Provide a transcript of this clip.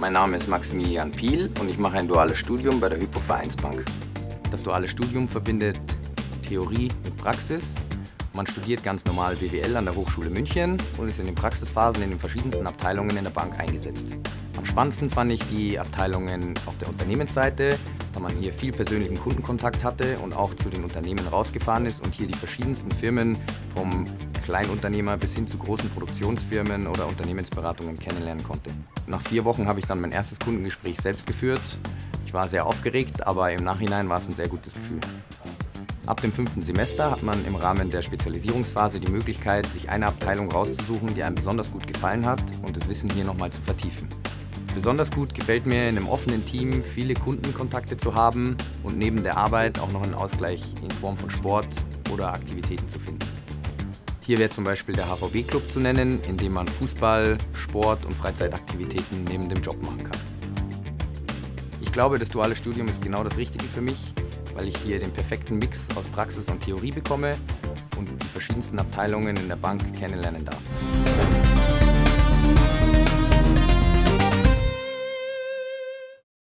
Mein Name ist Maximilian Piel und ich mache ein duales Studium bei der Hypo Vereinsbank. Das duale Studium verbindet Theorie mit Praxis. Man studiert ganz normal BWL an der Hochschule München und ist in den Praxisphasen in den verschiedensten Abteilungen in der Bank eingesetzt. Am spannendsten fand ich die Abteilungen auf der Unternehmensseite, da man hier viel persönlichen Kundenkontakt hatte und auch zu den Unternehmen rausgefahren ist und hier die verschiedensten Firmen vom Kleinunternehmer bis hin zu großen Produktionsfirmen oder Unternehmensberatungen kennenlernen konnte. Nach vier Wochen habe ich dann mein erstes Kundengespräch selbst geführt. Ich war sehr aufgeregt, aber im Nachhinein war es ein sehr gutes Gefühl. Ab dem fünften Semester hat man im Rahmen der Spezialisierungsphase die Möglichkeit, sich eine Abteilung rauszusuchen, die einem besonders gut gefallen hat und das Wissen hier nochmal zu vertiefen. Besonders gut gefällt mir in einem offenen Team viele Kundenkontakte zu haben und neben der Arbeit auch noch einen Ausgleich in Form von Sport oder Aktivitäten zu finden. Hier wäre zum Beispiel der HVB-Club zu nennen, in dem man Fußball, Sport und Freizeitaktivitäten neben dem Job machen kann. Ich glaube, das duale Studium ist genau das Richtige für mich, weil ich hier den perfekten Mix aus Praxis und Theorie bekomme und die verschiedensten Abteilungen in der Bank kennenlernen darf.